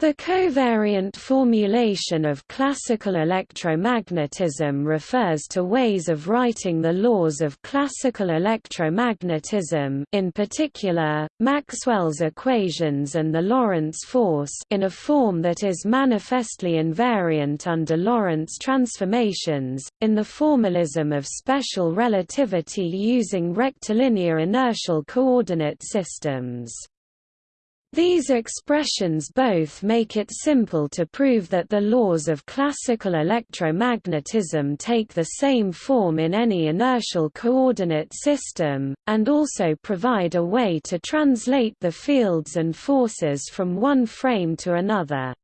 The covariant formulation of classical electromagnetism refers to ways of writing the laws of classical electromagnetism in particular, Maxwell's equations and the Lorentz force in a form that is manifestly invariant under Lorentz transformations, in the formalism of special relativity using rectilinear inertial coordinate systems. These expressions both make it simple to prove that the laws of classical electromagnetism take the same form in any inertial coordinate system, and also provide a way to translate the fields and forces from one frame to another.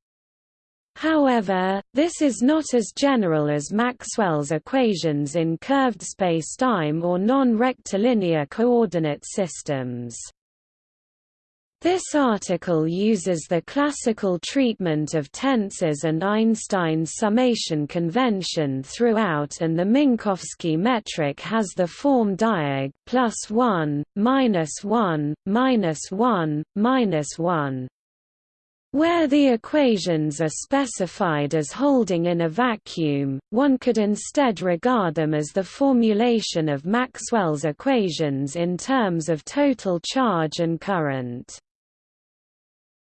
However, this is not as general as Maxwell's equations in curved spacetime or non-rectilinear coordinate systems. This article uses the classical treatment of tensors and Einstein's summation convention throughout and the Minkowski metric has the form diag plus 1, minus 1, minus 1, minus 1. Where the equations are specified as holding in a vacuum, one could instead regard them as the formulation of Maxwell's equations in terms of total charge and current.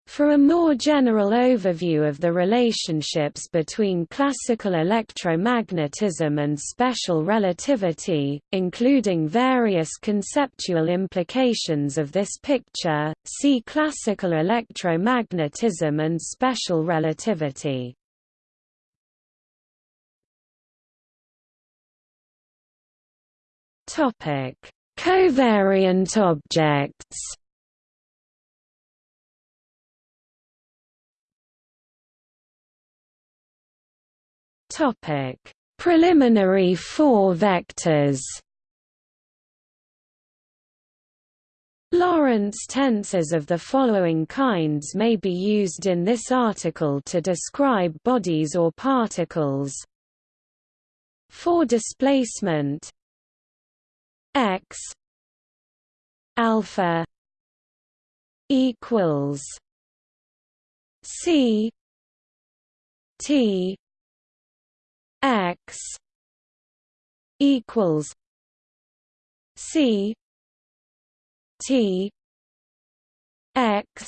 For a more general overview of the relationships between classical electromagnetism and special relativity, including various conceptual implications of this picture, see classical electromagnetism and special relativity. Covariant objects Topic: Preliminary four vectors. Lorentz tensors of the following kinds may be used in this article to describe bodies or particles. For displacement x alpha equals c t x equals C T X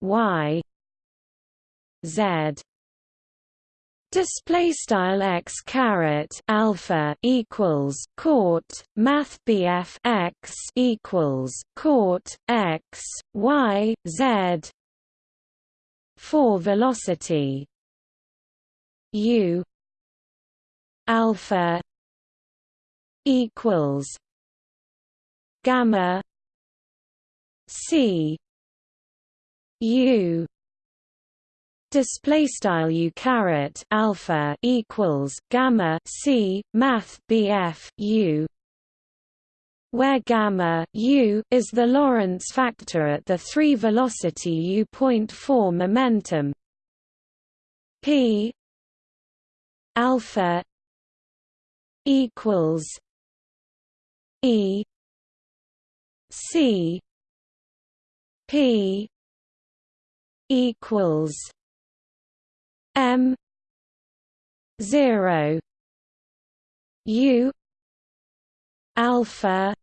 Y Z. Display style x caret alpha equals court math BF x equals court x y z. For velocity U alpha equals gamma C U display style u caret alpha equals gamma c math bf u where gamma u is the Lorentz factor at the 3 velocity u point 4 momentum. P alpha equals E C P equals M zero U alpha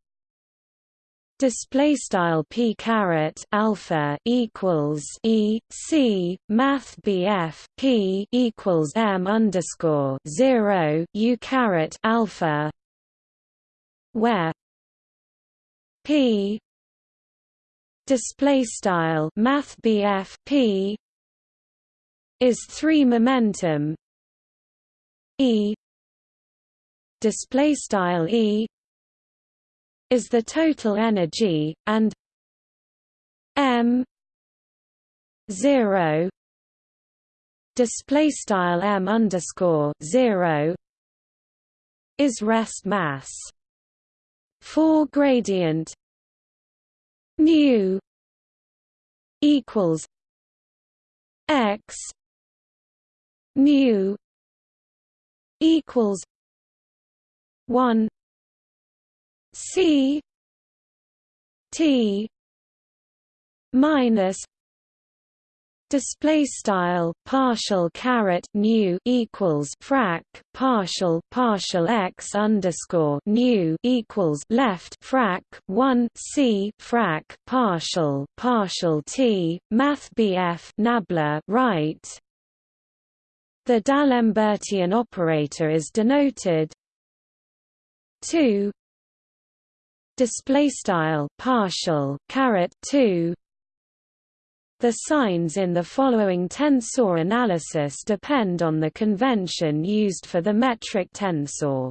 display style p caret alpha equals e c math bf p equals m underscore zero u caret alpha where p display style math bf p is three momentum e display style e is the total energy, and m 0 display style m underscore 0 is rest mass. For gradient nu equals x mu equals 1 C T minus display style partial caret nu equals frac partial partial x underscore nu equals left frac 1 c frac partial partial t math bf nabla right. The D'Alembertian operator is denoted 2 display style partial caret 2 the signs in the following tensor analysis depend on the convention used for the metric tensor.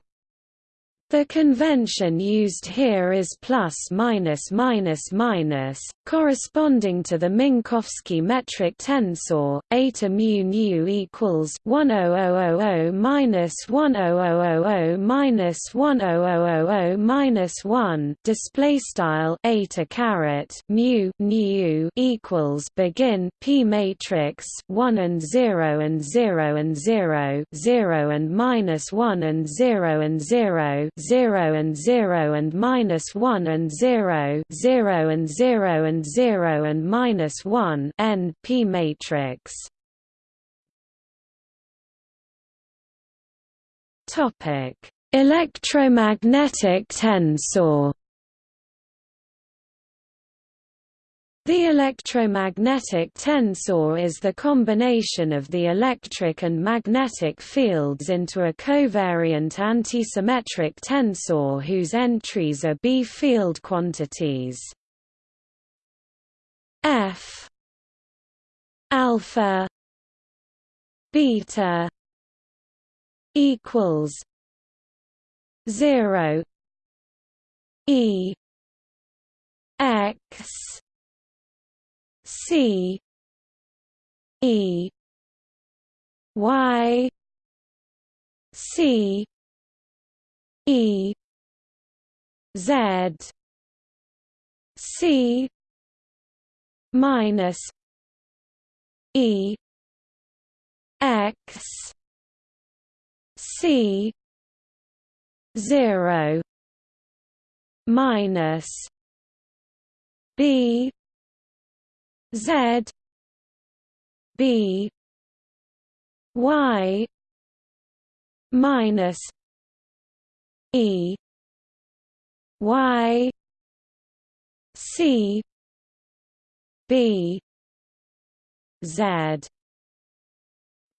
The convention used here is plus minus minus minus, corresponding to the Minkowski metric tensor. Eta mu nu equals 10000 minus 10000 minus 10000 minus 1. Display style eta caret mu nu equals begin p matrix 1 and 0 and 0 and 0 0 and minus 1 and 0 and 0 0 and 0 and minus 1 and 0 0 and 0 and 0 and minus 1 n p matrix. Topic electromagnetic tensor The electromagnetic tensor is the combination of the electric and magnetic fields into a covariant antisymmetric tensor whose entries are B field quantities. F alpha beta equals 0 E X C E Y C E Z C minus E X C zero minus B Z B Y minus E Y C B Z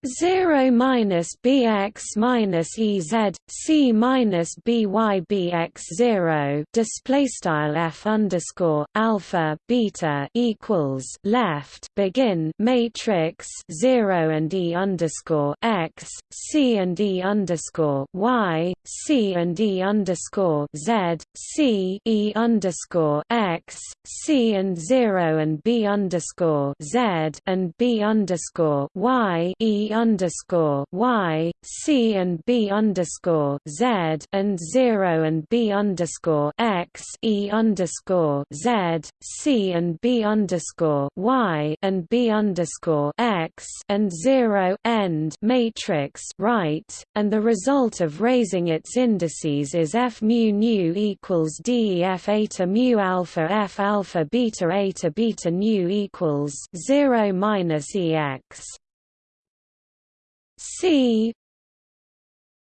0 minus bx minus ez c minus by bx 0 display style f underscore alpha beta equals left begin matrix 0 and e underscore x c and e underscore y c and e underscore z c e underscore x c and 0 and b underscore z and b underscore y e underscore Y, C and B underscore Z and zero and B underscore X E underscore Z, C and B underscore Y and B underscore X and zero end matrix right, and the result of raising its indices is F mu nu equals D F eta mu alpha F alpha beta eta beta nu equals zero minus EX. C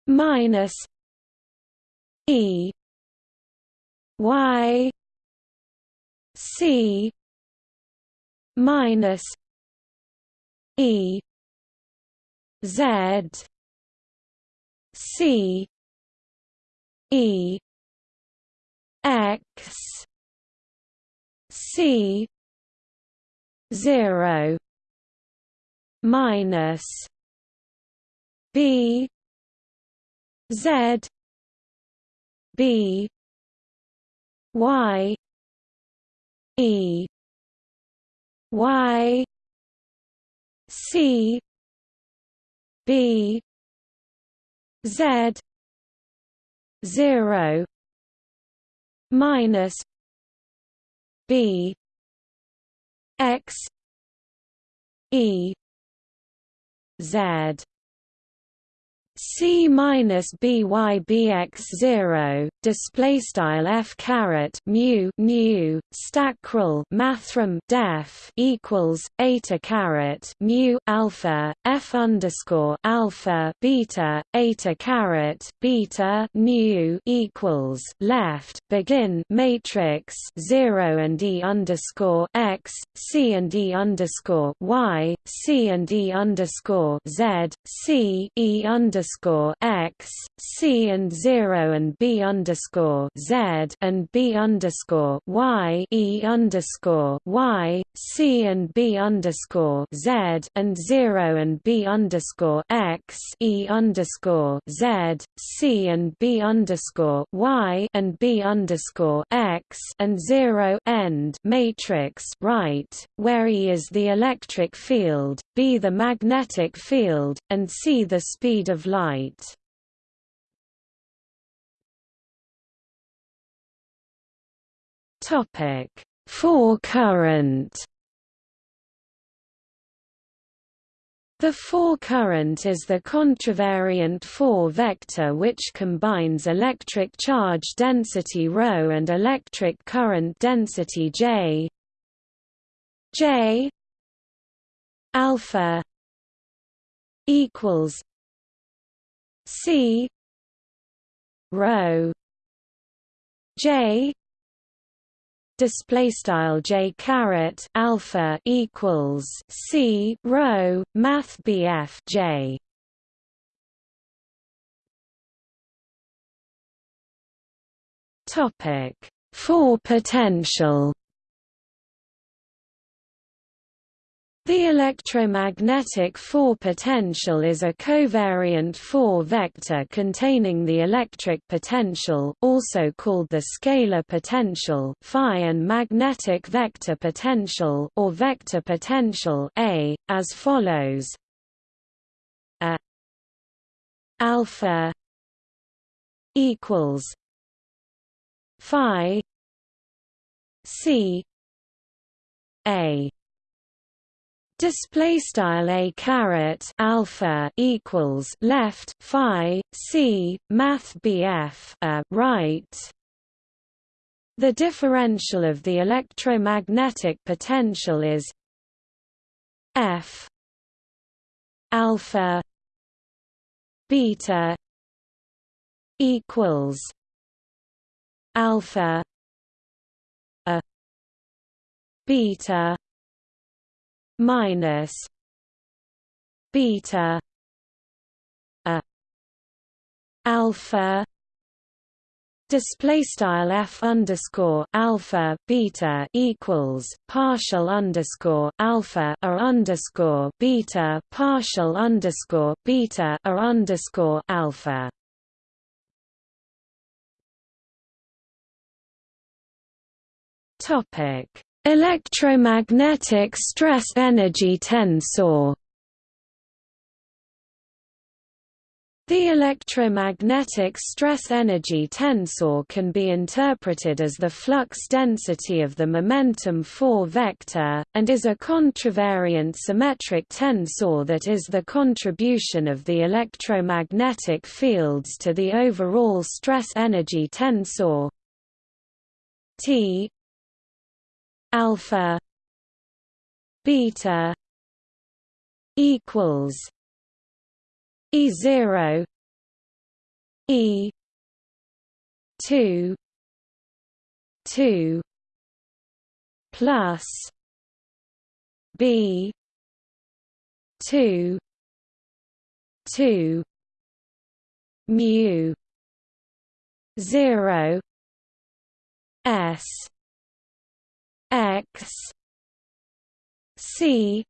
minus E Y C minus E Z C E X C zero minus B Z B Y E Y C B Z zero minus B X E Z C minus BYBX zero display style f caret mu nu stackrel mathrm def equals eta caret mu alpha f underscore alpha beta eta caret beta nu equals left begin matrix zero and e underscore x c and e underscore y c and e underscore z c e underscore x c and zero and b underscore z and b underscore y e underscore y c and b underscore z and zero and b underscore x e underscore z c and b underscore y and b underscore x and zero end matrix right, where E is the electric field, B the magnetic field, and C the speed of light. Topic: Four current. The four current is the contravariant four vector which combines electric charge density ρ and electric current density J. J alpha equals C rho J display style j caret alpha equals c rho math bf j. Topic. Four potential The electromagnetic 4 potential is a covariant 4 vector containing the electric potential also called the scalar potential phi and magnetic vector potential or vector potential A, as follows. A alpha equals phi C A Display style a caret alpha equals left phi c math bf a right. The differential of the electromagnetic potential is f alpha beta equals alpha a beta minus beta a alpha display style f underscore alpha beta equals partial underscore alpha or underscore beta partial underscore beta or underscore alpha. Topic Electromagnetic stress energy tensor. The electromagnetic stress energy tensor can be interpreted as the flux density of the momentum 4 vector, and is a contravariant symmetric tensor that is the contribution of the electromagnetic fields to the overall stress energy tensor. T alpha beta equals e 0 e 2 2 plus b 2 2 mu zero 0 s X C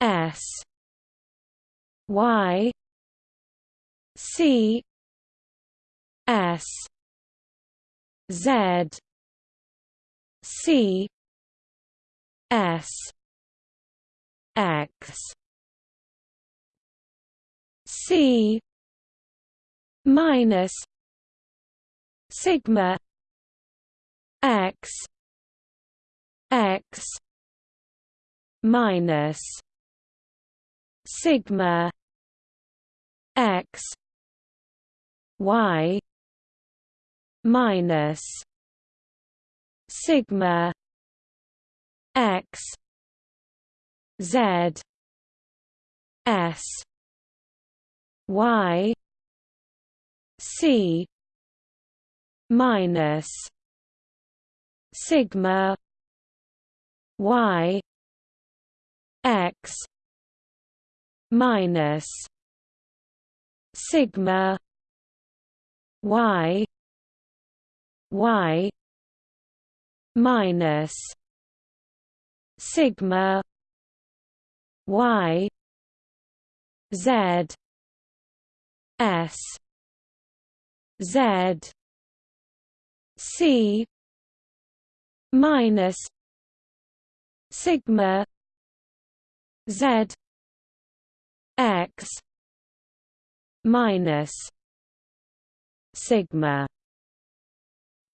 S Y C S Z C S X C minus sigma X x minus sigma x y minus sigma x z s y c minus sigma y x minus sigma y y minus sigma y z s z c minus sigma z x minus sigma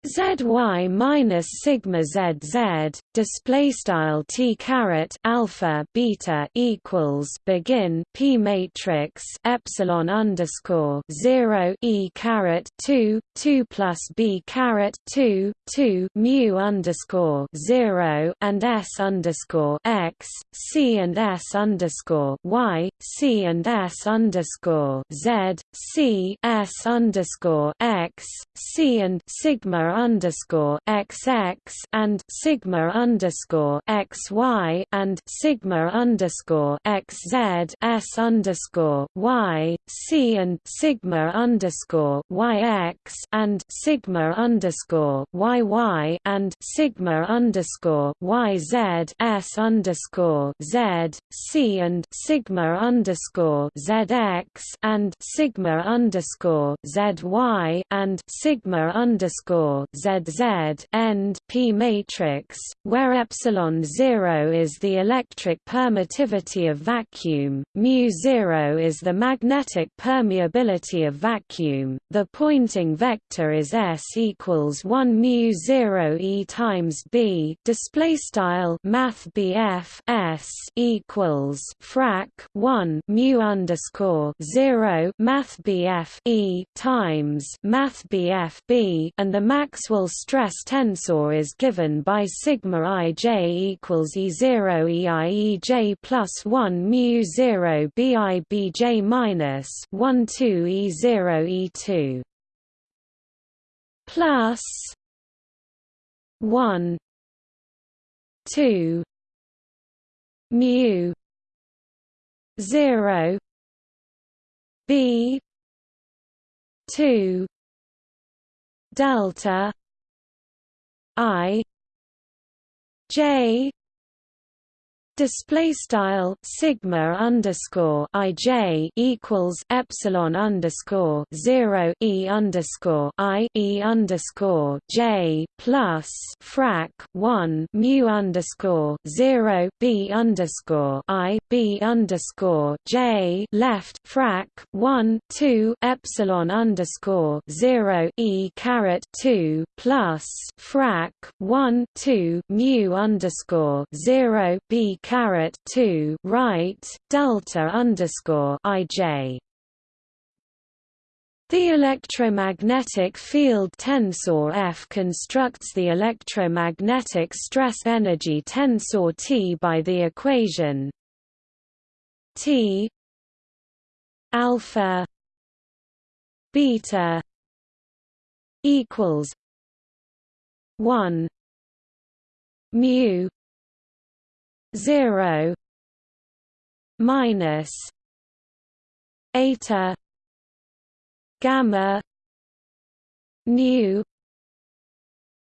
zy minus sigma zz display style t caret alpha beta equals begin p matrix epsilon underscore zero e caret two two plus b caret two two mu underscore zero and s underscore x c and s underscore y c and s underscore z c s underscore x c and sigma underscore XX and sigma underscore XY and sigma underscore XZ S underscore Y C and sigma underscore YX and sigma underscore YY and sigma underscore YZ S underscore Z C and sigma underscore ZX and sigma underscore ZY and sigma underscore ZZ end P matrix, where epsilon 0 is the electric permittivity of vacuum, mu 0 is the magnetic permeability of vacuum. The Poynting vector is S equals 1 mu 0 E times B. Display style Math BF S equals frac 1 mu underscore 0 Math BF E times Math BF B, and the max Maxwell stress tensor is given by sigma ij equals E0 EIEJ plus 1 mu 0 BIBJ minus 1 2 E0 E2 plus 1 2 mu 0 B 2 delta i j display style sigma underscore ij equals epsilon underscore zero e underscore i e underscore j plus frac one mu underscore zero b underscore i b underscore j left frac one two epsilon underscore zero e caret two plus frac one two mu underscore zero b caret two right delta underscore ij. The electromagnetic field tensor F constructs the electromagnetic stress energy tensor T by the equation T alpha beta equals 1 mu 0 minus eta gamma nu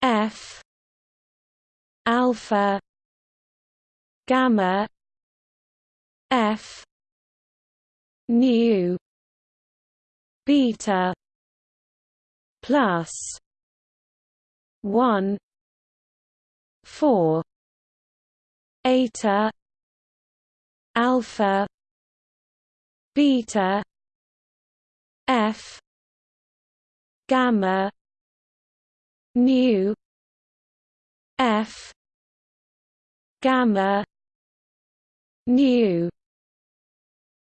f alpha gamma f nu beta plus 1 4 eta alpha beta f gamma nu f gamma nu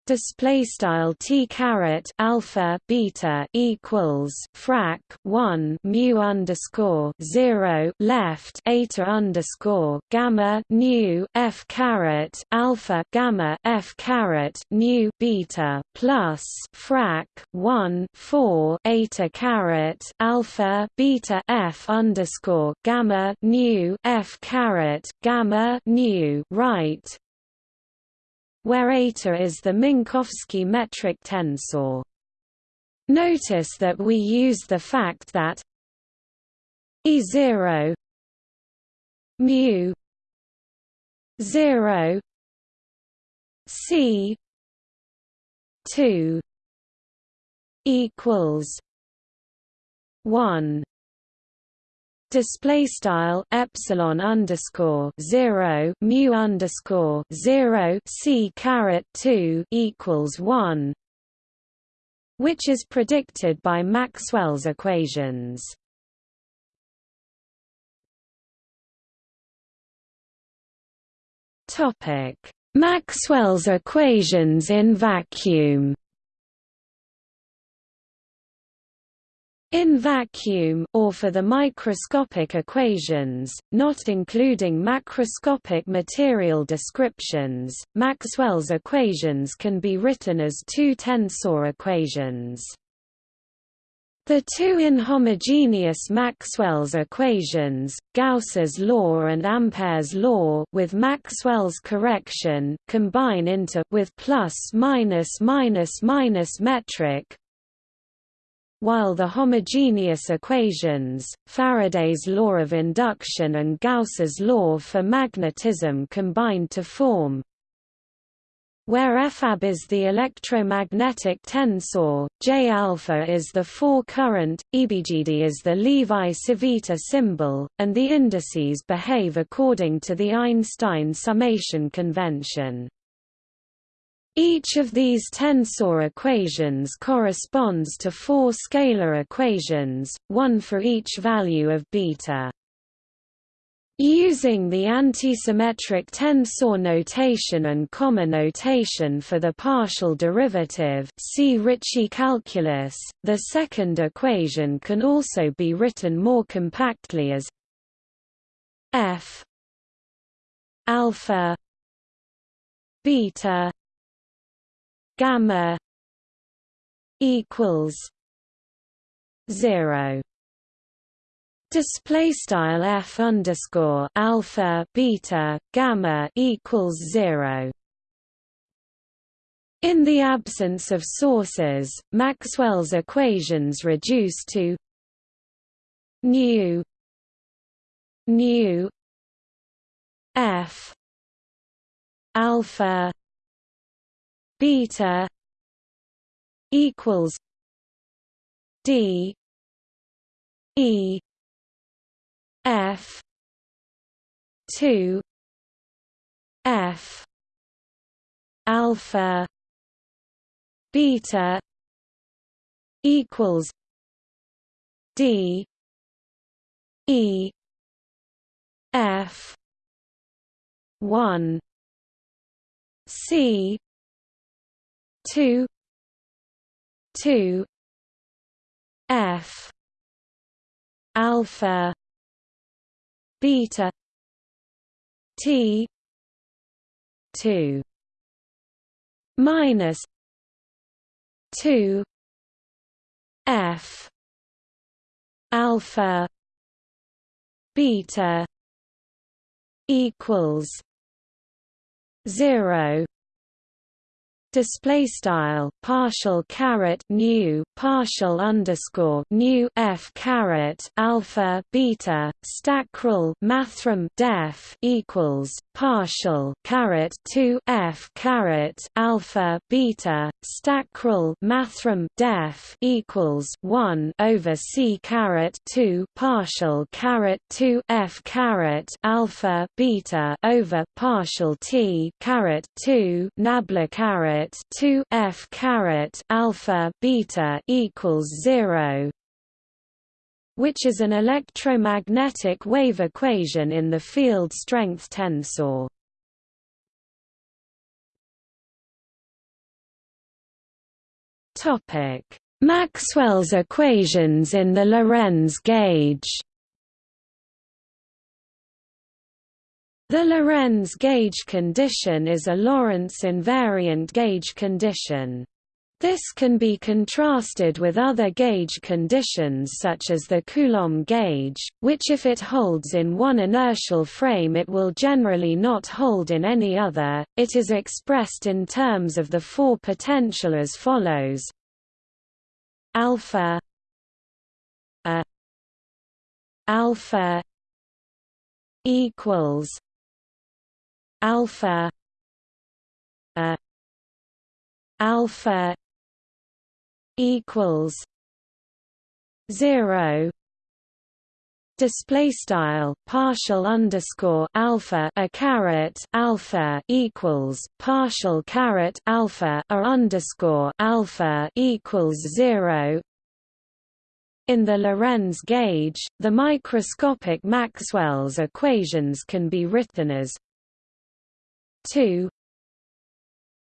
display style t caret alpha beta equals frac 1 mu underscore 0 left eta underscore gamma nu f caret alpha gamma f caret nu beta plus frac 1 4 eta caret alpha beta f underscore gamma nu f caret gamma nu right where eta is the Minkowski metric tensor. Notice that we use the fact that E0 mu 0 C 2 equals 1 display style epsilon underscore zero mu underscore zero c caret two equals one, which is predicted by Maxwell's equations. Topic: Maxwell's equations in vacuum. In vacuum or for the microscopic equations, not including macroscopic material descriptions, Maxwell's equations can be written as two tensor equations. The two inhomogeneous Maxwell's equations, Gauss's law and Ampere's law with Maxwell's correction combine into with plus minus minus minus metric while the homogeneous equations, Faraday's law of induction and Gauss's law for magnetism combine to form where Fab is the electromagnetic tensor, J alpha is the four-current, EBGD is the Levi-Civita symbol, and the indices behave according to the Einstein summation convention. Each of these tensor equations corresponds to four scalar equations, one for each value of beta. Using the antisymmetric tensor notation and comma notation for the partial derivative see Ricci calculus, the second equation can also be written more compactly as f alpha beta gamma equals 0 display style f underscore alpha beta gamma equals 0 in the absence of sources maxwell's equations reduce to nu nu f alpha beta equals d e f 2 f alpha beta equals d e f 1 c two two F alpha beta T two minus two F alpha beta equals zero display style partial caret nu partial underscore nu f caret alpha beta stackrel mathrm def equals partial caret 2 f caret alpha beta stackrel mathrm def equals 1 over c caret 2 partial caret 2 f caret alpha beta over partial t caret 2 nabla caret caret 2 f caret alpha beta equals 0 which is an electromagnetic wave equation in the field strength tensor Topic: Maxwell's equations in the Lorentz gauge. The Lorentz gauge condition is a Lorentz invariant gauge condition. This can be contrasted with other gauge conditions such as the Coulomb gauge, which if it holds in one inertial frame it will generally not hold in any other. It is expressed in terms of the four potential as follows: alpha a alpha equals alpha a alpha equals 0 display style partial underscore alpha a caret alpha equals partial caret alpha a underscore alpha equals 0 in the Lorentz gauge, the microscopic Maxwell's equations can be written as 2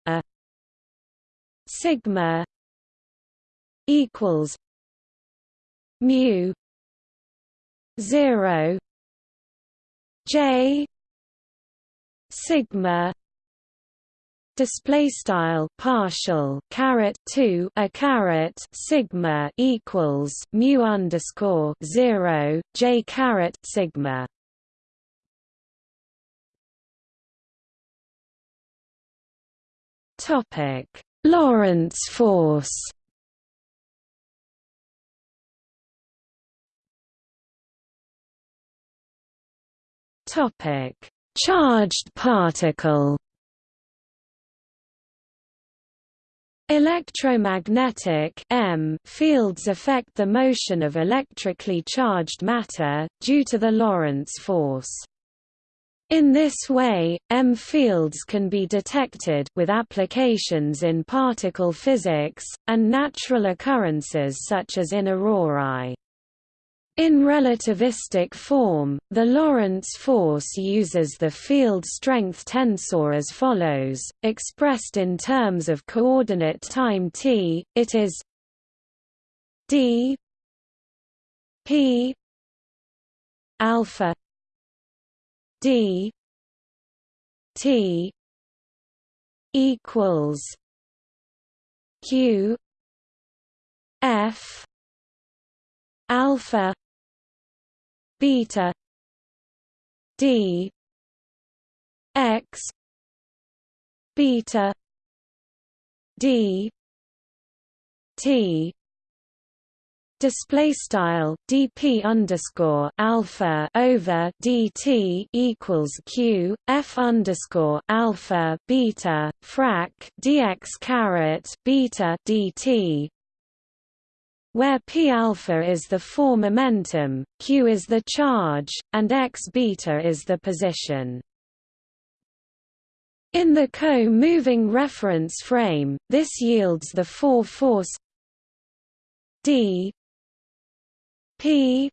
a sigma equals mu 0 j sigma display style partial caret 2 a caret sigma equals mu underscore 0 j caret sigma Topic: Lorentz force. Topic: Charged particle. Electromagnetic M fields affect the motion of electrically charged matter, due to the Lorentz force. In this way, M fields can be detected with applications in particle physics, and natural occurrences such as in aurorae. In relativistic form, the Lorentz force uses the field strength tensor as follows, expressed in terms of coordinate time t, it is d p alpha d t equals q f alpha beta d x beta d t display style dp underscore alpha over dt equals q f underscore alpha beta frac dx caret beta dt where p alpha is the four momentum, q is the charge, and x beta is the position. In the co-moving reference frame, this yields the four force d P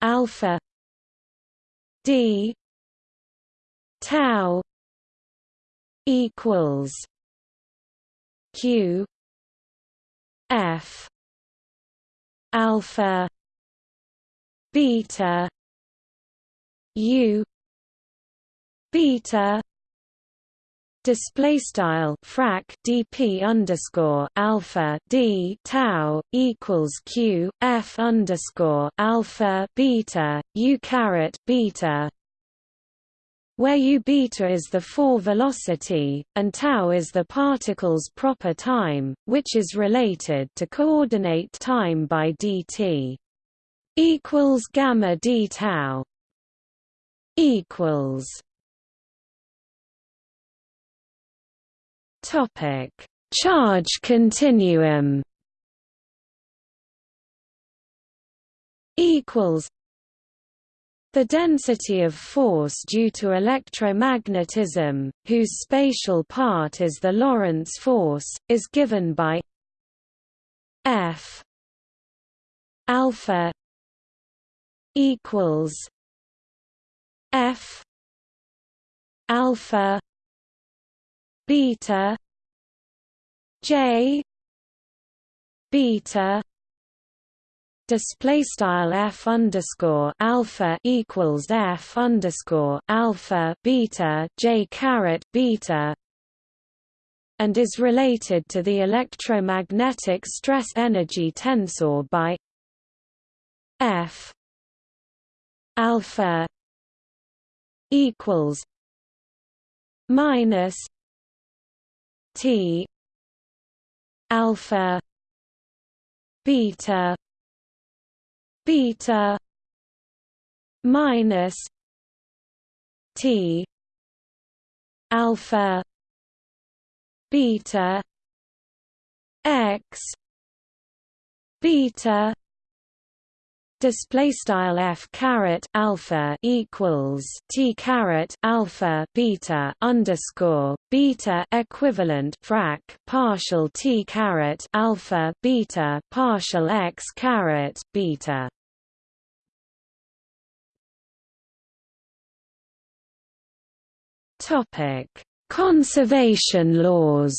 alpha D tau equals Q F alpha beta U beta display style frac dp underscore alpha d tau equals q f underscore alpha beta u caret beta where u beta is the fall velocity, and tau is the particle's proper time, which is related to coordinate time by dt equals gamma d tau equals Topic: Charge continuum. Equals. The density of force due to electromagnetism, whose spatial part is the Lorentz force, is given by F alpha equals F alpha beta j beta display style f underscore alpha equals f underscore alpha beta j caret beta and is related to the electromagnetic stress energy tensor by f alpha equals minus t alpha beta beta minus T alpha beta x beta display style f caret alpha equals t caret alpha beta underscore beta equivalent frac partial t caret alpha beta partial x caret beta. Topic conservation laws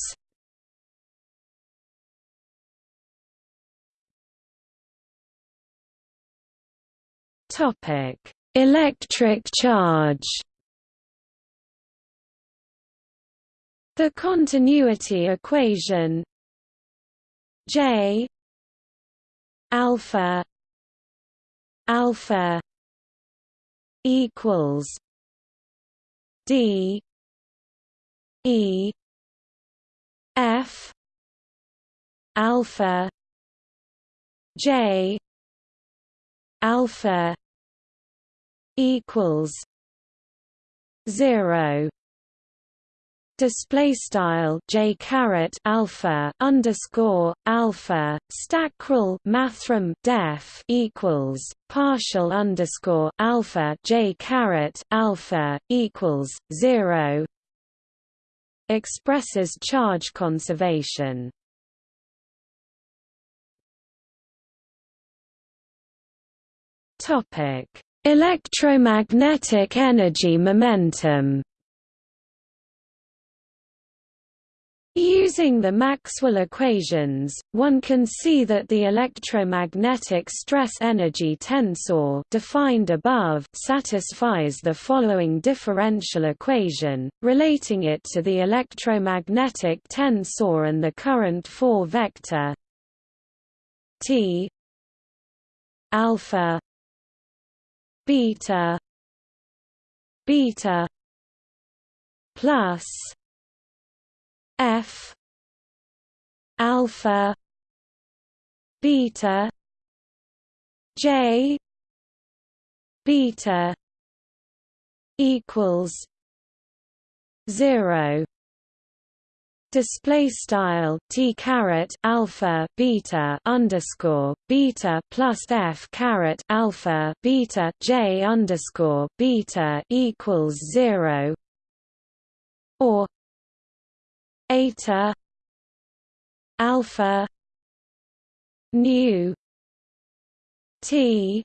Topic: Electric charge. The continuity equation J alpha alpha equals D E F alpha J alpha equals zero. Display style j caret alpha underscore alpha stackrel mathrm def equals partial underscore alpha j caret alpha equals zero. Expresses charge conservation topic. Electromagnetic energy momentum. Using the Maxwell equations, one can see that the electromagnetic stress-energy tensor defined above satisfies the following differential equation, relating it to the electromagnetic tensor and the current 4 vector T alpha beta beta plus f alpha beta j beta equals 0 display style t caret alpha beta underscore beta plus f caret alpha beta j underscore beta equals zero. Or eta alpha nu t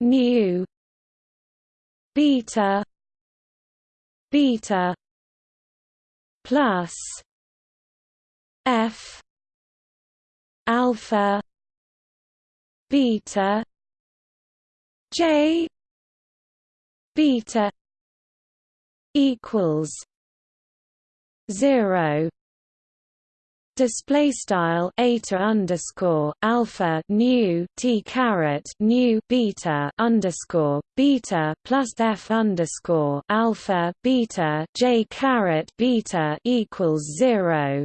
nu beta beta plus F alpha beta J beta equals zero display style eta underscore alpha nu t caret nu beta underscore beta plus f underscore alpha beta j caret beta equals zero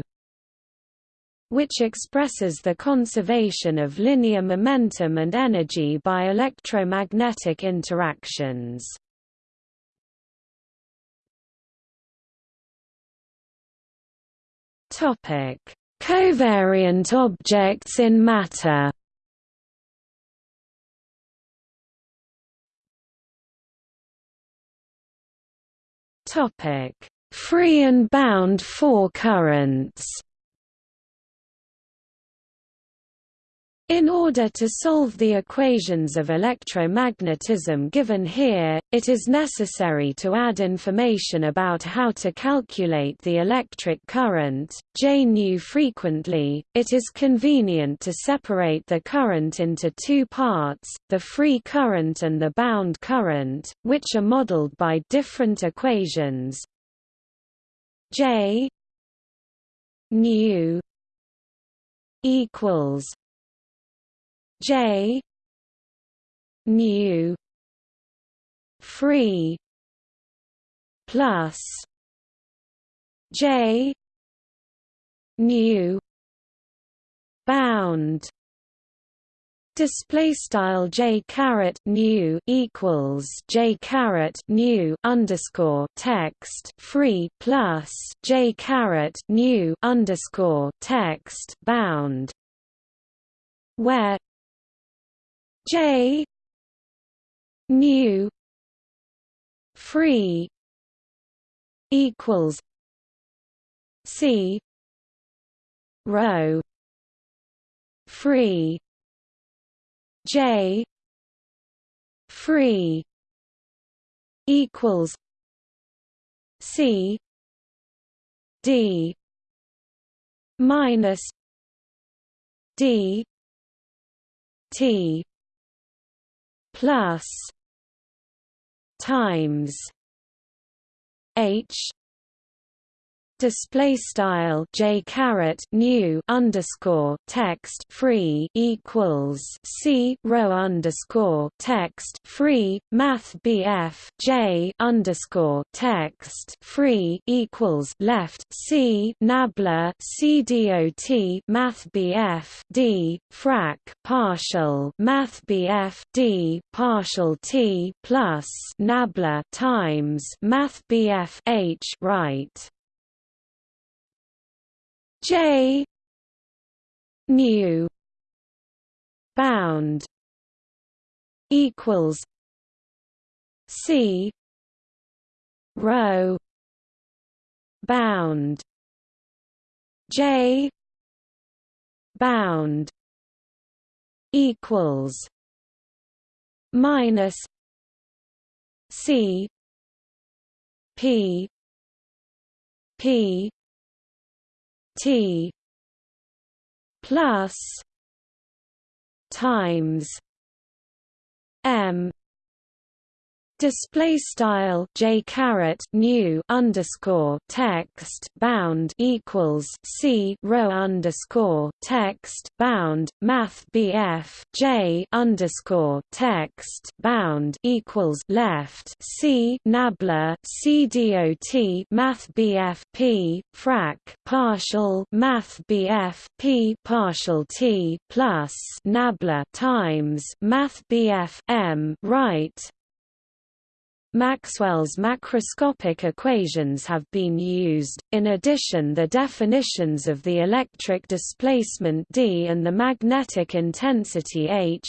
which expresses the conservation of linear momentum and energy by electromagnetic interactions. Topic: Covariant objects in matter. Topic: Free and bound four currents. In order to solve the equations of electromagnetism given here, it is necessary to add information about how to calculate the electric current. J nu frequently, it is convenient to separate the current into two parts, the free current and the bound current, which are modeled by different equations. J nu equals J nu free plus J nu bound. Display style j caret nu equals j caret nu underscore text free plus j caret nu underscore text bound, where J nu free equals C rho free J free equals C D minus D T plus times H display style j caret nu underscore text free equals c rho underscore text free math bf j underscore text free equals left c nabla c dot math bf d frac partial math bf d partial t plus nabla times math bf h right J nu bound equals C rho bound J bound equals minus C P P T plus times M Display style j caret nu underscore text bound equals c rho underscore text bound math bf j underscore text bound equals left c nabla c dot math bf p frac partial math bf p partial t plus nabla times math bf m right Maxwell's macroscopic equations have been used, in addition the definitions of the electric displacement D and the magnetic intensity H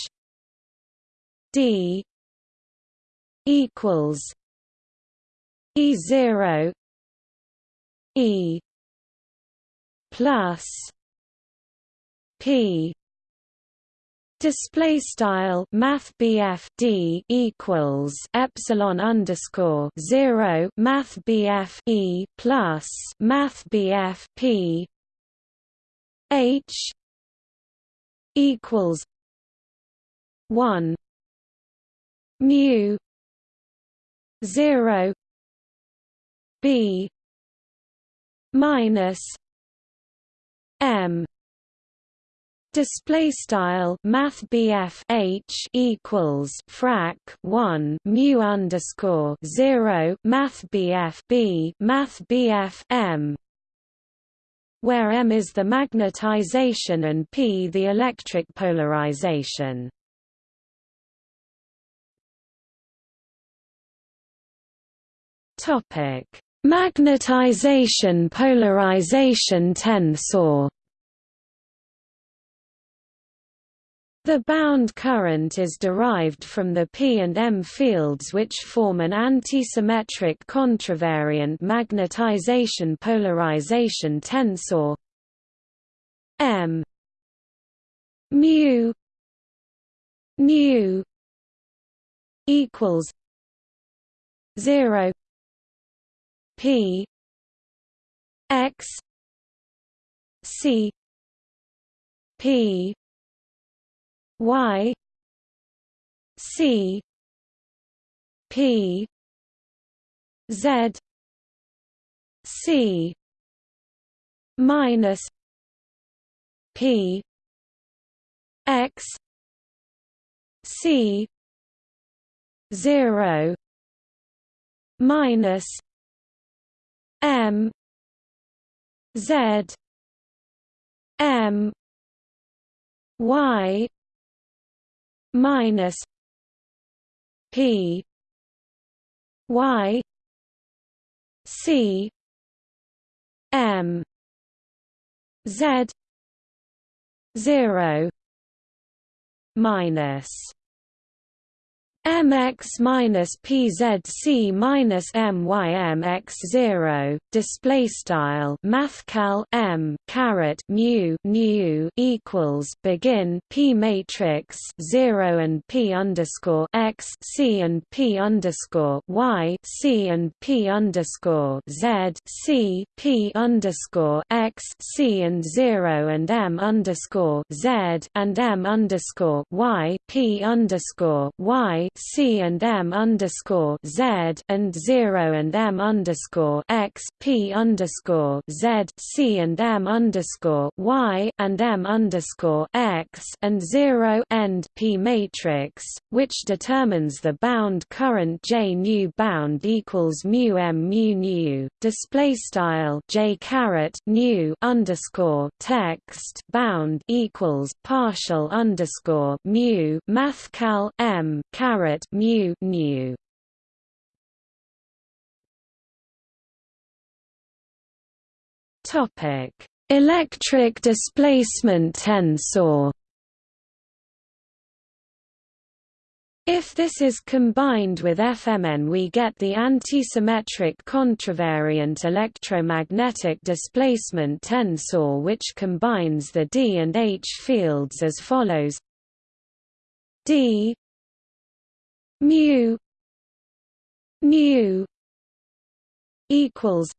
D equals E0 E plus P Display style Math D equals epsilon underscore zero Math E plus Math P H equals one mu zero B minus M Display style Math H equals frac one mu underscore zero Math B Math M where M is the magnetization and P the electric polarization. Topic Magnetization polarization tensor The bound current is derived from the P and M fields which form an antisymmetric contravariant magnetization polarization tensor M mu nu equals 0 p x c p y c p z c minus p x c 0 minus m z m y minus p y c m z 0 minus mx minus pzc minus mymx zero display style mathcal m caret mu nu equals begin p matrix zero and p underscore x c and p underscore y c and p underscore z c p underscore x c and zero and m underscore z and m underscore y p underscore y C and M underscore Z and zero and M underscore X P underscore Z C and M underscore Y and M underscore X and zero end P matrix, which determines the bound current J nu bound equals mu M mu nu. Display style J caret nu underscore text bound equals partial underscore mu mathcal M caret caret mu topic. Electric displacement tensor. If this is combined with FMN we get the antisymmetric contravariant electromagnetic displacement tensor which combines the D and H fields as follows. D mu mu equals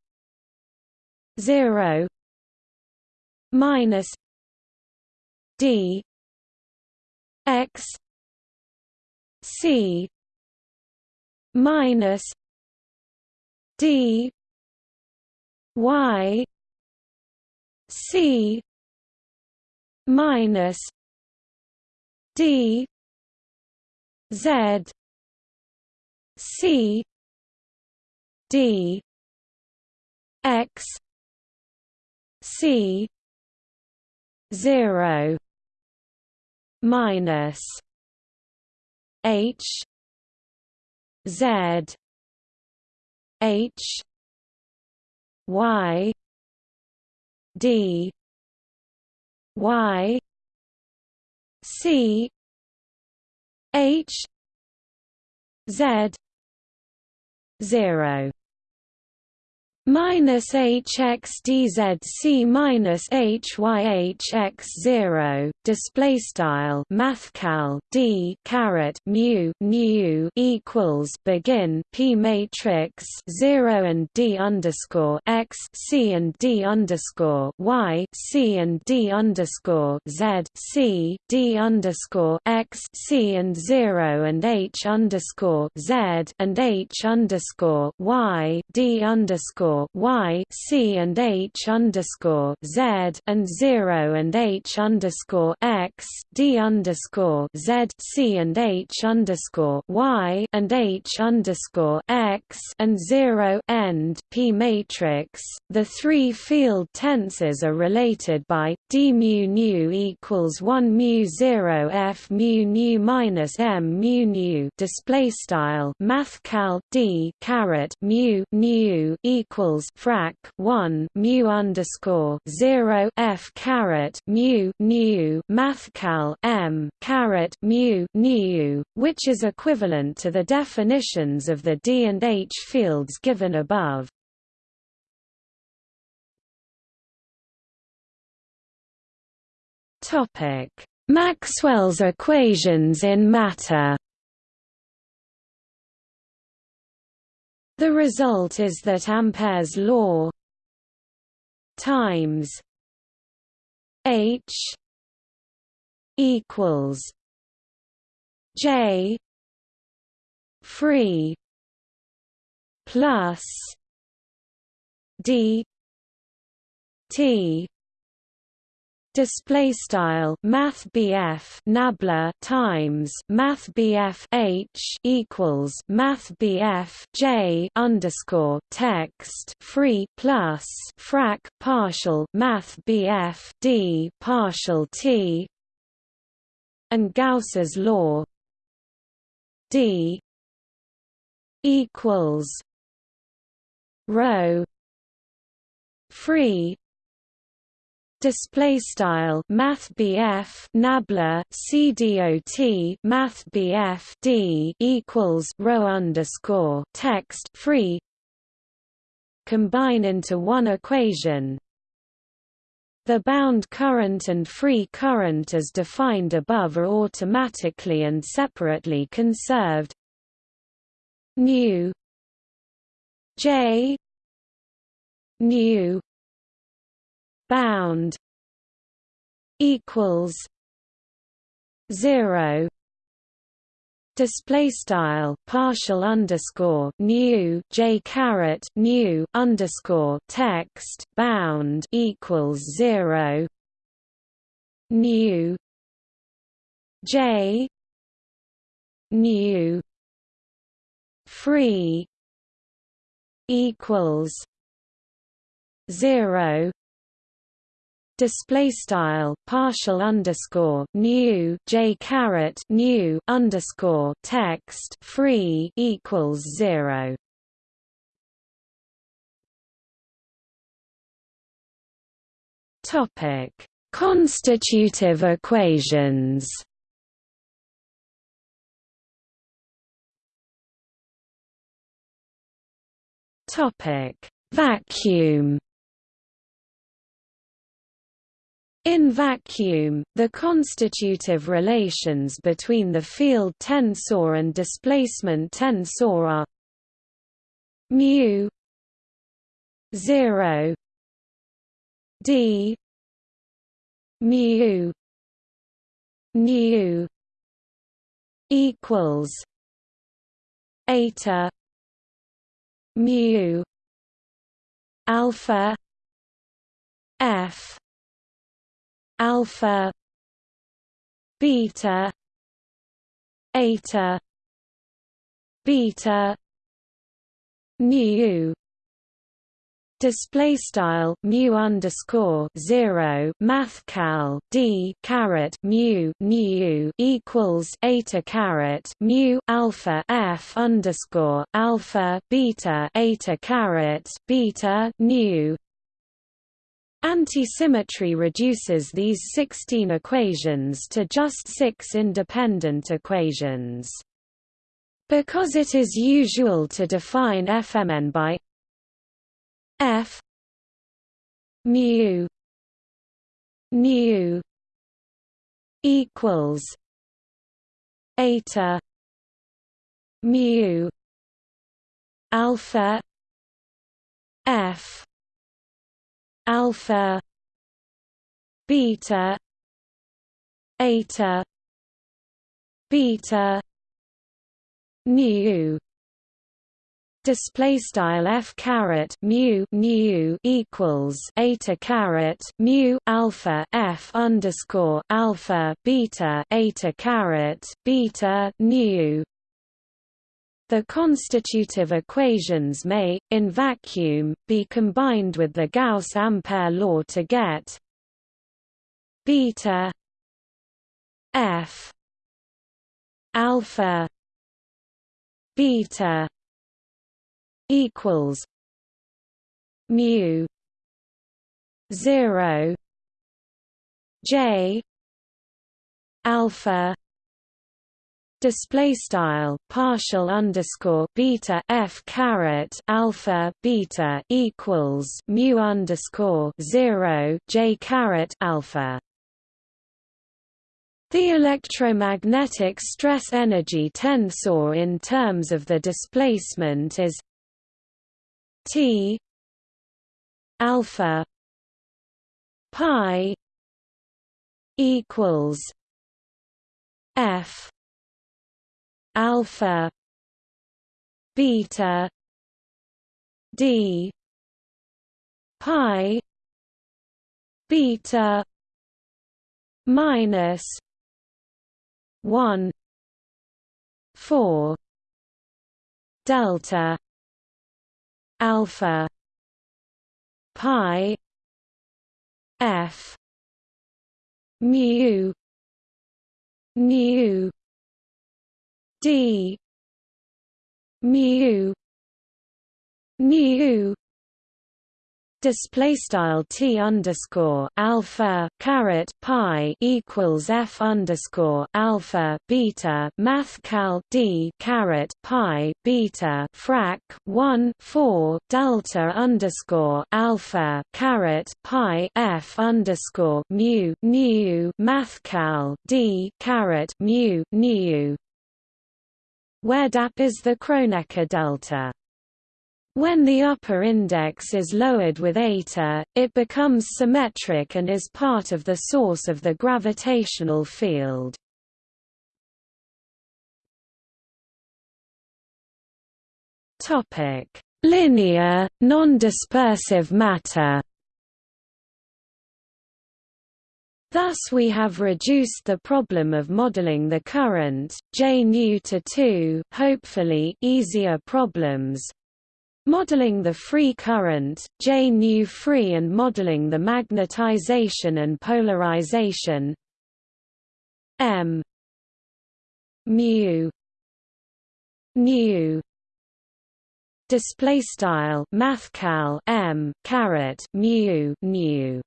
0 minus d x c minus d y c minus d z C D X C zero minus H Z H Y D Y C H Z zero minus hxdzc minus hyhx zero display style mathcal d caret mu nu equals begin p matrix zero and d underscore x c and d underscore y c and d underscore z c d underscore x c and zero and h underscore z and h underscore y d underscore y c and h underscore z and zero and h underscore x d underscore z c and h underscore y and h underscore x and zero end p matrix. The three field tensors are related by d mu nu equals one mu zero f mu nu minus m mu nu display style mathcal d caret mu nu equals equals frac 1 mu underscore 0 f caret mu mathcal m mu which is equivalent to the definitions of the D and H fields given above. Topic Maxwell's equations in matter The result is that Ampere's law times H equals J free plus D T display style math nabla times math h equals math j underscore text free plus frac partial math d partial t and Gauss's law d equals rho free display style math nabla cdot math d equals rho underscore text free. Combine into one equation. The bound current and free current as defined above are automatically and separately conserved. Nu j nu bound equals 0 display style partial underscore nu j caret nu underscore text bound equals zero. Nu. J. Nu. Free. Equals zero display style partial underscore nu j caret nu underscore text free equals zero. Topic: Constitutive equations. Topic: Vacuum. In vacuum, the constitutive relations between the field tensor and displacement tensor are mu 0 d mu nu equals eta mu alpha f alpha beta eta beta nu display style mu underscore zero math cal d caret mu nu equals eta caret mu alpha f underscore alpha beta eta caret beta nu Antisymmetry reduces these 16 equations to just six independent equations. Because it is usual to define Fmn by f mu nu equals eta mu alpha f alpha beta eta beta nu. Display style f caret mu nu equals eta caret mu alpha f underscore alpha beta eta caret beta nu the constitutive equations may, in vacuum, be combined with the Gauss-Ampere law to get beta f alpha beta equals mu 0 j alpha display style partial underscore beta f caret alpha beta equals mu underscore zero j caret alpha. The electromagnetic stress energy tensor in terms of the displacement is T alpha pi equals F alpha beta D pi beta minus 1 4 delta alpha pi f mu nu d. Mu nu display style t underscore alpha caret pi equals f underscore alpha beta math cal d caret pi beta frac 1 4 delta underscore alpha caret pi f underscore mu nu math cal d caret mu nu where dap is the Kronecker delta when the upper index is lowered with eta, it becomes symmetric and is part of the source of the gravitational field. Topic: Linear, non-dispersive matter. Thus we have reduced the problem of modeling the current, J nu to two hopefully easier problems, Modeling the free current, J nu free and modeling the magnetization and polarization M mu nu display style mathcal M caret mu nu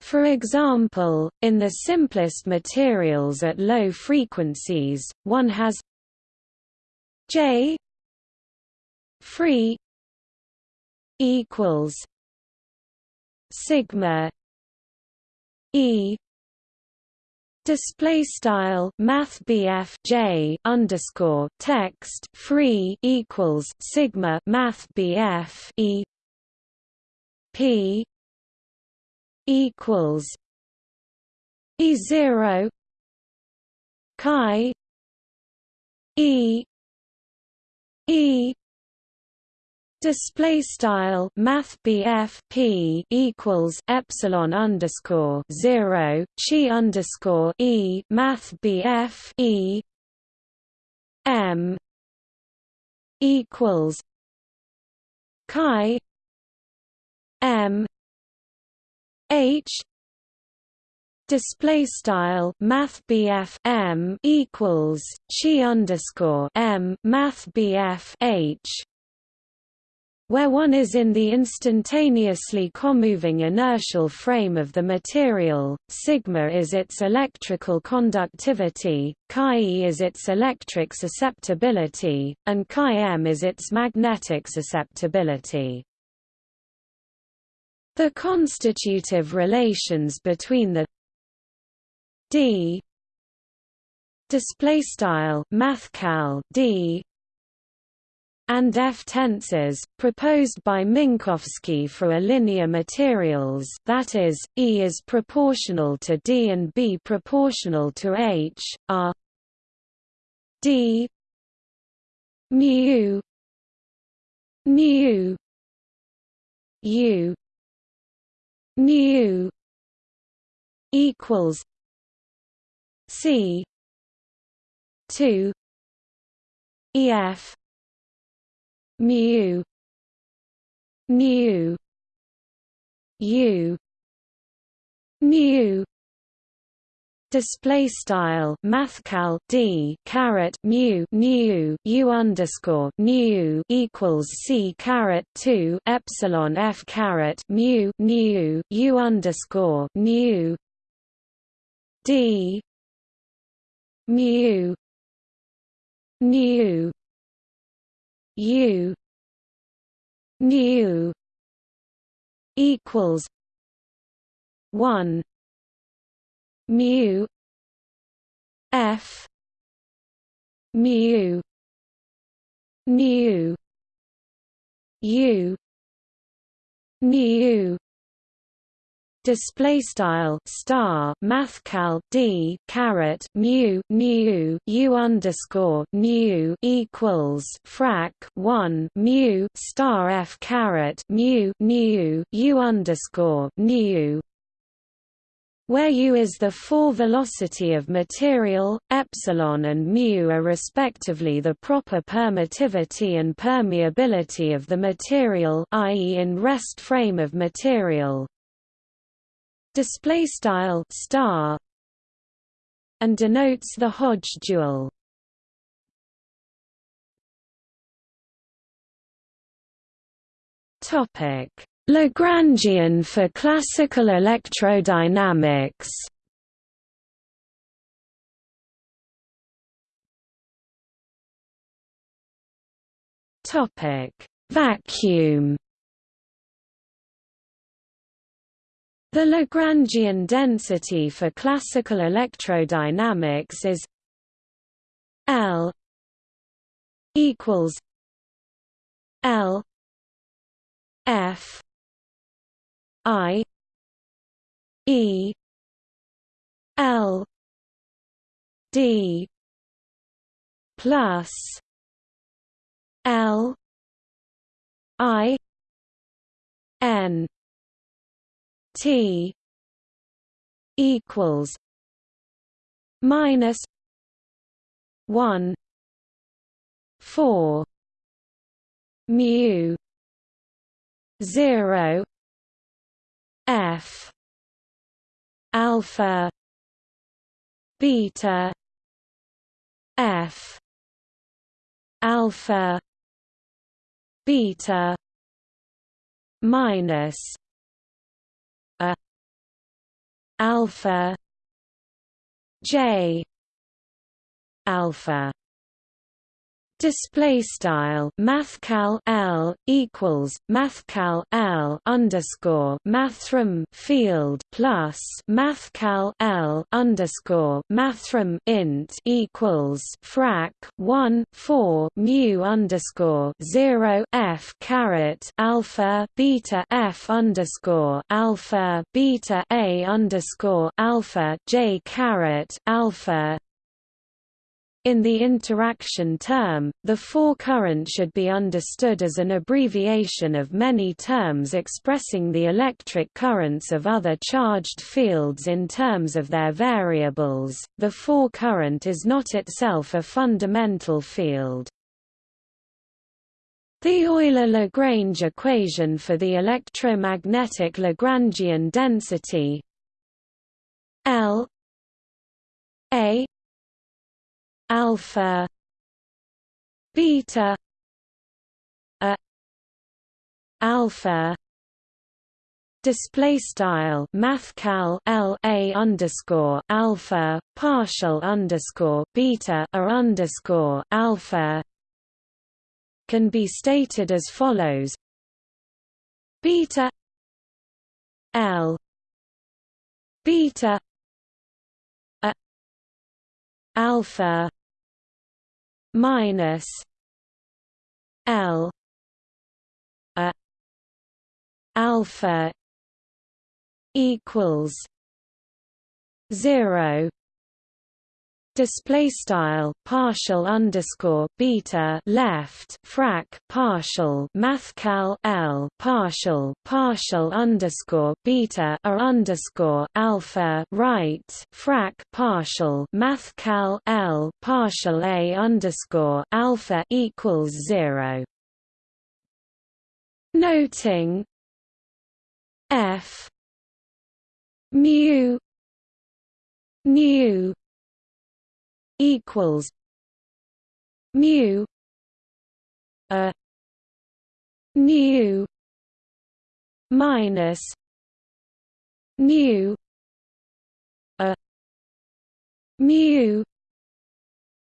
for example, in the simplest materials at low frequencies, one has J free equals sigma e display style math J underscore text free equals sigma math e P equals E zero chi E E Display style Math P equals Epsilon underscore zero Chi underscore E Math E M equals Chi M H display style math M equals chi underscore M math H where one is in the instantaneously comoving inertial frame of the material, sigma is its electrical conductivity, chi e is its electric susceptibility, and chi m is its magnetic susceptibility. The constitutive relations between the d display style mathcal d and F tensors, proposed by Minkowski for a linear materials that is, E is proportional to D and B proportional to H, are D mu nu U nu equals C two EF mu nu u nu display style mathcal d caret mu nu u underscore nu equals c caret 2 epsilon f caret mu nu u underscore nu. D. Mu. Nu. U. Nu. Equals one mu f mu nu u nu display style star mathcal d caret mu nu u underscore nu equals frac 1 mu star f caret mu nu u underscore nu where u is the four velocity of material, epsilon and mu are respectively the proper permittivity and permeability of the material i.e. in rest frame of material. Display style star and denotes the Hodge dual topic Lagrangian for classical electrodynamics. Topic vacuum. The Lagrangian density for classical electrodynamics is L equals L F I E L D plus L I N T equals minus one four mu zero F. Alpha. Beta. F. Alpha. Beta. Minus a. Alpha. J. Alpha Display style mathcal L equals mathcal L underscore mathrm field plus mathcal L underscore mathrm int equals frac one four mu underscore zero F caret alpha beta F underscore alpha beta A underscore alpha J caret alpha in the interaction term, the four-current should be understood as an abbreviation of many terms expressing the electric currents of other charged fields in terms of their variables. The four-current is not itself a fundamental field. The Euler-Lagrange equation for the electromagnetic Lagrangian density L A alpha beta a alpha display style mathcal l a underscore alpha partial underscore beta a underscore alpha can be stated as follows. Beta l beta a alpha minus L a alpha equals zero display style partial underscore beta left frac partial mathcal l partial partial underscore beta or underscore alpha right frac partial mathcal l partial a underscore alpha equals zero. Noting f mu nu equals mu a nu minus mu a mu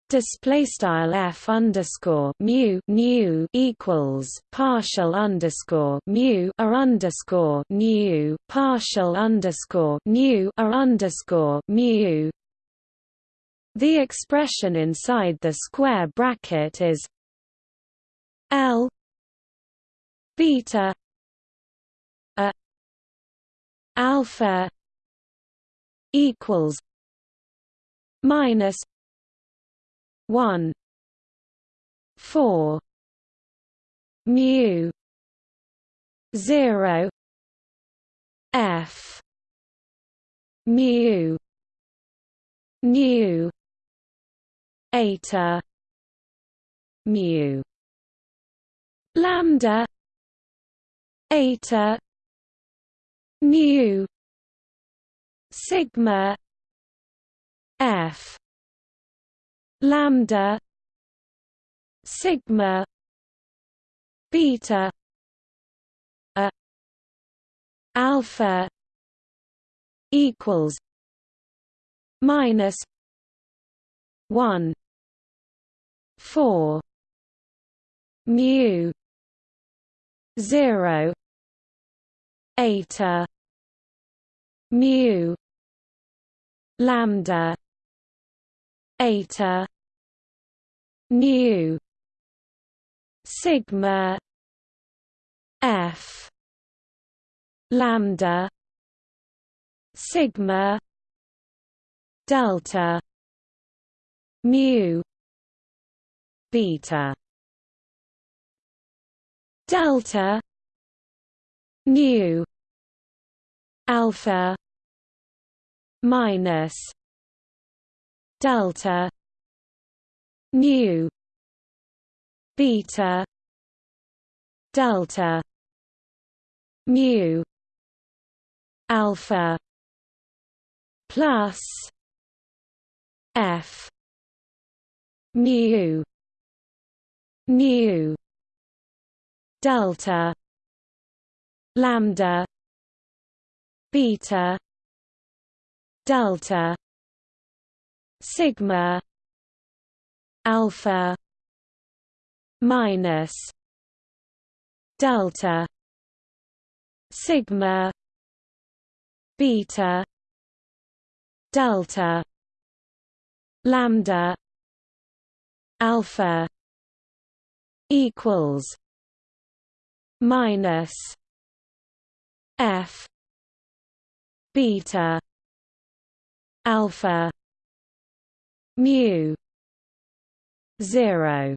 display style f underscore mu nu equals partial underscore mu a underscore nu partial underscore nu a underscore mu The expression inside the square bracket is L beta a alpha equals minus 1 4 mu 0 f mu nu eta mu lambda eta mu sigma f lambda sigma beta a alpha equals minus 1 4 mu 0 eta mu lambda eta nu sigma f lambda sigma delta mu beta delta nu alpha minus delta nu beta delta mu alpha plus f mu nu delta. Lambda. Beta. Delta. Sigma. Alpha. Minus. Delta. Sigma. Beta. Delta. Lambda. Alpha equals minus f beta alpha mu 0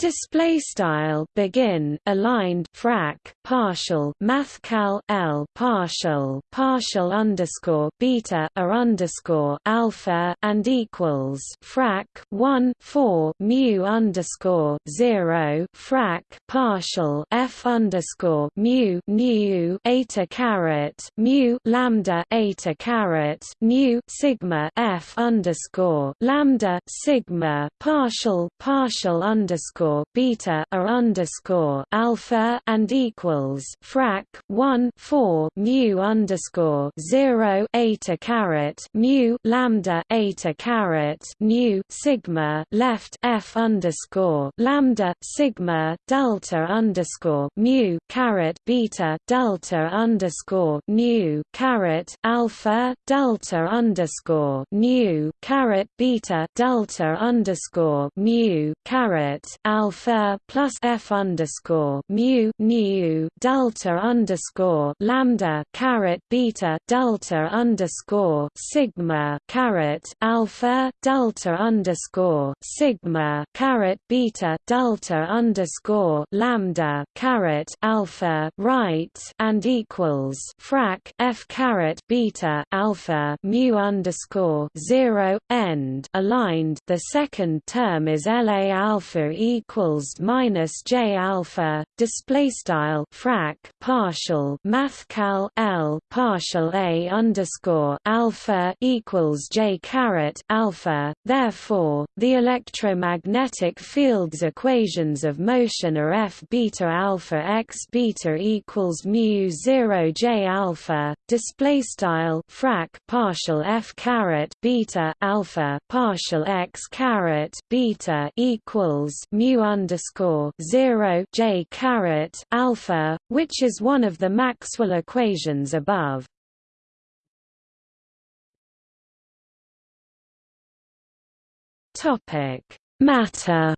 Display style begin aligned frac partial mathcal l partial partial underscore beta a underscore alpha and equals frac 1 4 mu underscore 0 frac partial f underscore mu nu eta caret mu lambda eta caret nu sigma f underscore lambda sigma partial partial underscore underscore beta a underscore alpha and equals frac 1 4 mu underscore 0 eta caret mu lambda eta caret nu sigma left f underscore lambda sigma delta underscore mu caret beta delta underscore nu caret alpha delta underscore nu caret beta delta underscore mu caret alpha plus f underscore mu nu delta underscore lambda caret beta delta underscore sigma caret alpha delta underscore sigma caret beta delta underscore lambda caret alpha right and equals frac f caret beta alpha mu underscore zero end aligned. The second term is La alpha equals equals minus j alpha display style frac partial mathcal l partial a underscore alpha equals j caret alpha. Therefore, the electromagnetic field's equations of motion are f beta alpha x beta equals mu zero j alpha display style frac partial f caret beta alpha partial x caret beta equals mu underscore zero J caret alpha, which is one of the Maxwell equations above. Topic: Matter.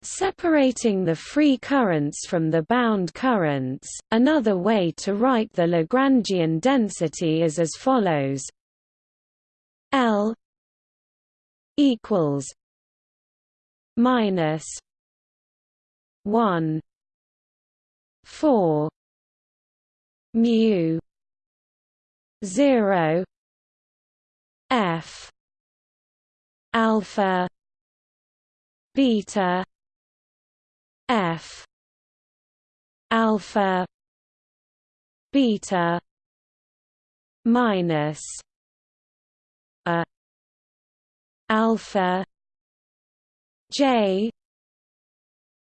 Separating the free currents from the bound currents, another way to write the Lagrangian density is as follows L equals minus 1 4 mu 0 f alpha beta f alpha beta minus a alpha j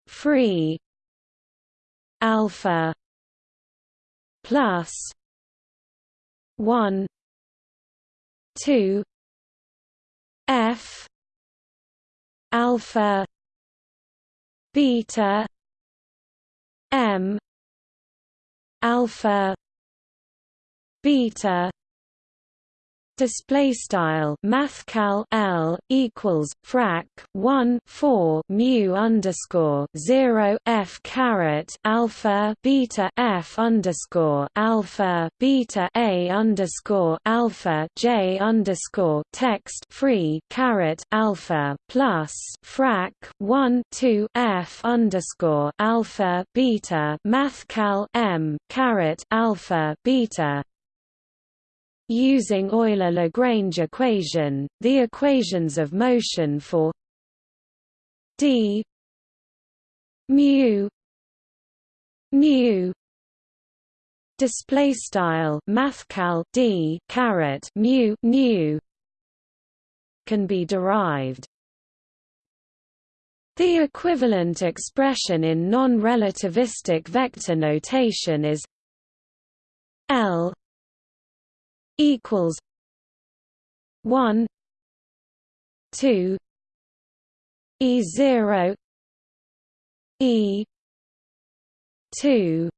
free alpha plus 1 2 f alpha beta m alpha beta display style mathcal L equals frac 1 4 mu underscore 0 F caret alpha beta F underscore alpha beta A underscore alpha J underscore text free caret alpha plus frac 1 2 F underscore alpha beta mathcal M caret alpha beta Using Euler-Lagrange equation, the equations of motion for d mu mu display style mathcal d caret mu mu can be derived. The equivalent expression in non-relativistic vector notation is L equals one two E zero E two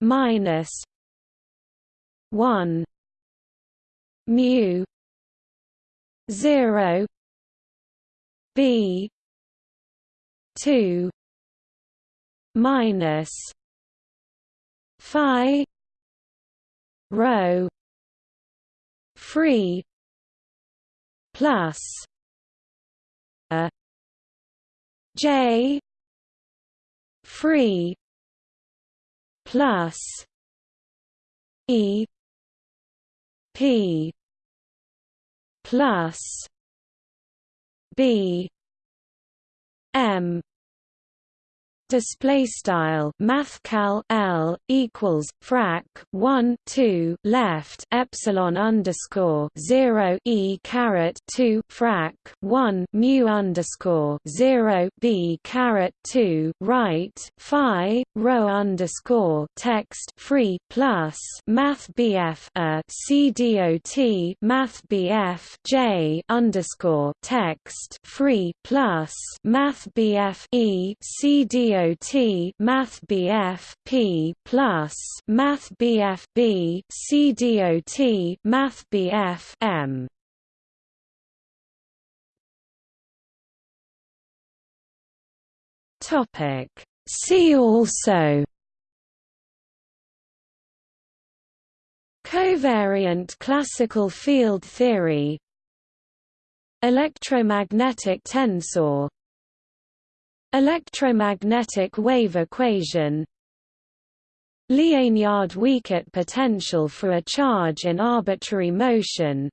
minus one mu zero B two minus Phi rho free plus a j free plus e p plus b m display style mathcal L equals frac 1 2 left epsilon underscore 0 e caret 2 frac 1 mu underscore 0 b caret 2 right phi rho underscore text free plus math bf a c dot math bf j underscore text free plus math bf e c dot Math BF P plus Math BF B C DOT Math BF M. Topic. See also. Covariant classical field theory. Electromagnetic tensor Electromagnetic wave equation. Liénard-Wiechert potential for a charge in arbitrary motion.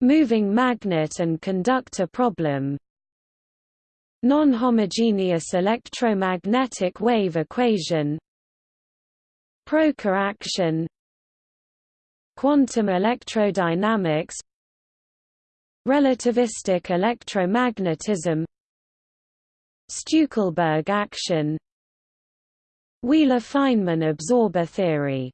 Moving magnet and conductor problem. Non-homogeneous electromagnetic wave equation. Proca action. Quantum electrodynamics. Relativistic electromagnetism Stueckelberg action Wheeler-Feynman absorber theory.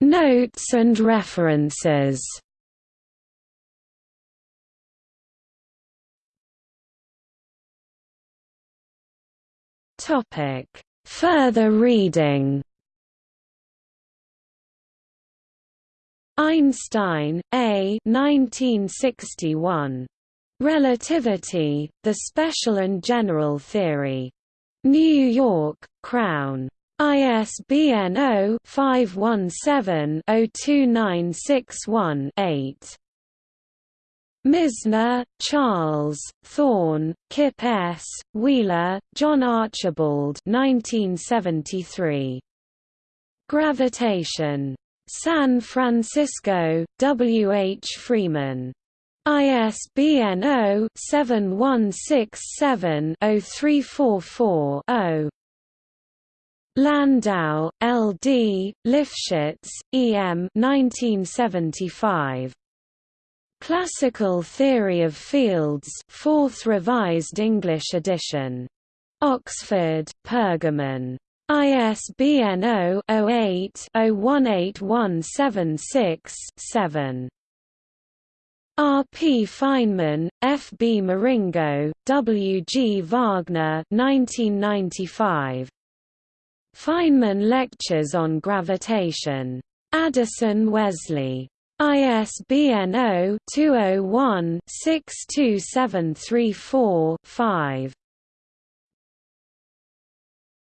Notes and references. Topic Further reading Einstein, A. 1961. Relativity, The Special and General Theory. New York, Crown. ISBN 0-517-02961-8. Misner, Charles, Thorne, Kip S., Wheeler, John Archibald 1973. Gravitation. San Francisco, W. H. Freeman. ISBN 0-7167-0344-0. Landau, L. D., Lifshitz, E. M. 1975. Classical Theory of Fields 4th Revised English edition. Oxford, Pergamon. ISBN 0-08-018176-7. R. P. Feynman, F. B. Morinigo, W. G. Wagner 1995. Feynman Lectures on Gravitation. Addison Wesley. ISBN 0-201-62734-5.